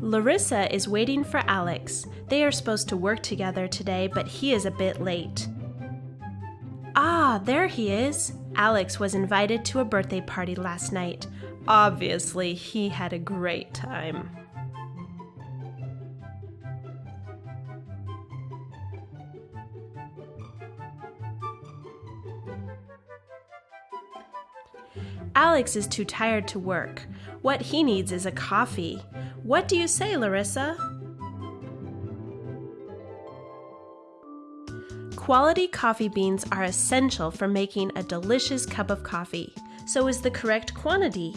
Larissa is waiting for Alex. They are supposed to work together today, but he is a bit late. Ah, there he is. Alex was invited to a birthday party last night. Obviously, he had a great time. Alex is too tired to work. What he needs is a coffee. What do you say, Larissa? Quality coffee beans are essential for making a delicious cup of coffee. So is the correct quantity.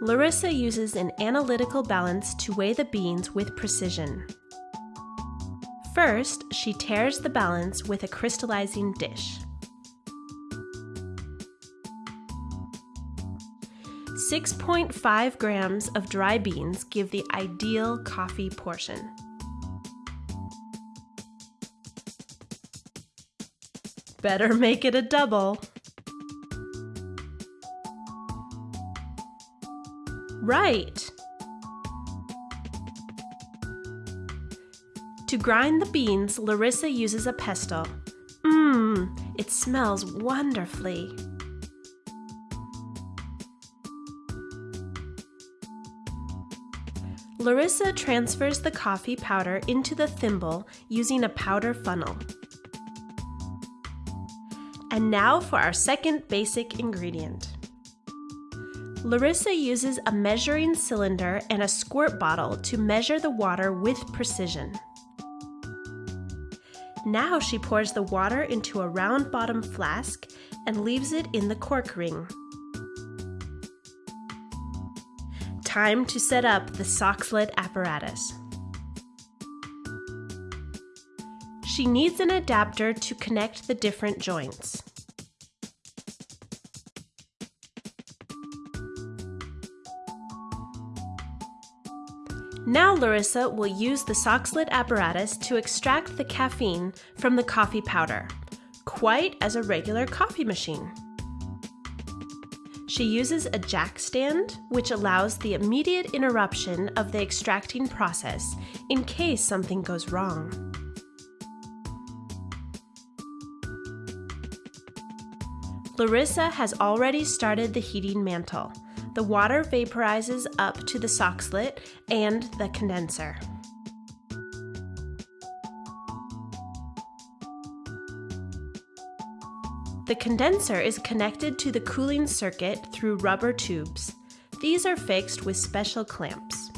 Larissa uses an analytical balance to weigh the beans with precision. First, she tares the balance with a crystallizing dish. 6.5 grams of dry beans give the ideal coffee portion. Better make it a double. Right. To grind the beans, Larissa uses a pestle. Mmm, it smells wonderfully. Larissa transfers the coffee powder into the thimble using a powder funnel. And now for our second basic ingredient. Larissa uses a measuring cylinder and a squirt bottle to measure the water with precision. Now she pours the water into a round bottom flask and leaves it in the cork ring. Time to set up the Soxhlet apparatus. She needs an adapter to connect the different joints. Now Larissa will use the Soxhlet apparatus to extract the caffeine from the coffee powder, quite as a regular coffee machine. She uses a jack stand, which allows the immediate interruption of the extracting process in case something goes wrong. Larissa has already started the heating mantle. The water vaporizes up to the soxhlet and the condenser. The condenser is connected to the cooling circuit through rubber tubes. These are fixed with special clamps.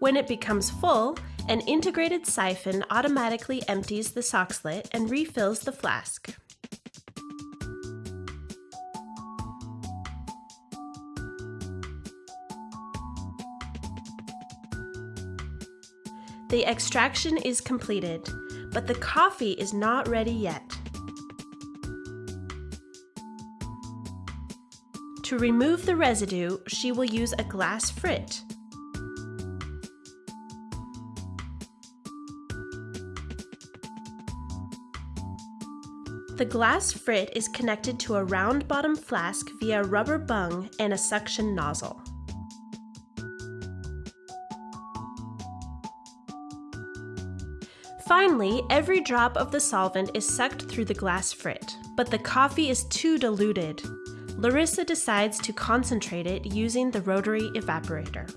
When it becomes full, an integrated siphon automatically empties the soxhlet and refills the flask. The extraction is completed, but the coffee is not ready yet. To remove the residue, she will use a glass frit. The glass frit is connected to a round bottom flask via rubber bung and a suction nozzle. Finally, every drop of the solvent is sucked through the glass frit, but the coffee is too diluted. Larissa decides to concentrate it using the rotary evaporator.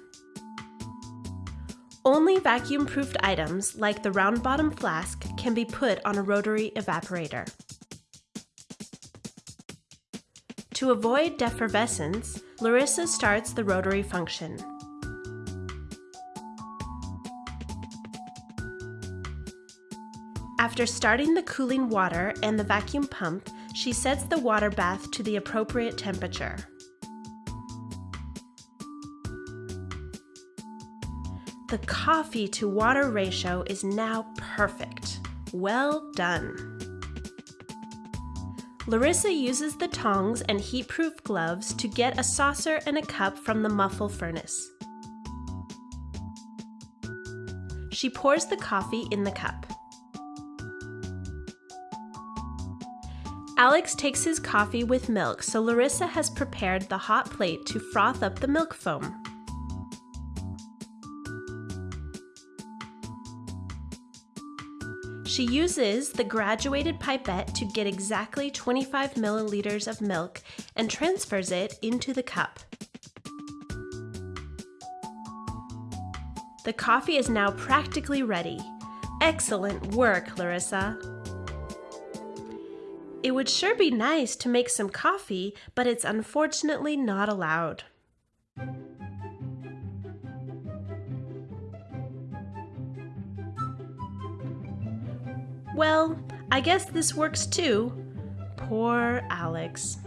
Only vacuum-proofed items, like the round bottom flask, can be put on a rotary evaporator. To avoid defervescence, Larissa starts the rotary function. After starting the cooling water and the vacuum pump, she sets the water bath to the appropriate temperature. The coffee to water ratio is now perfect. Well done. Larissa uses the tongs and heat-proof gloves to get a saucer and a cup from the muffle furnace. She pours the coffee in the cup. Alex takes his coffee with milk, so Larissa has prepared the hot plate to froth up the milk foam. She uses the graduated pipette to get exactly 25 milliliters of milk and transfers it into the cup. The coffee is now practically ready. Excellent work, Larissa. It would sure be nice to make some coffee, but it's unfortunately not allowed. Well, I guess this works too. Poor Alex.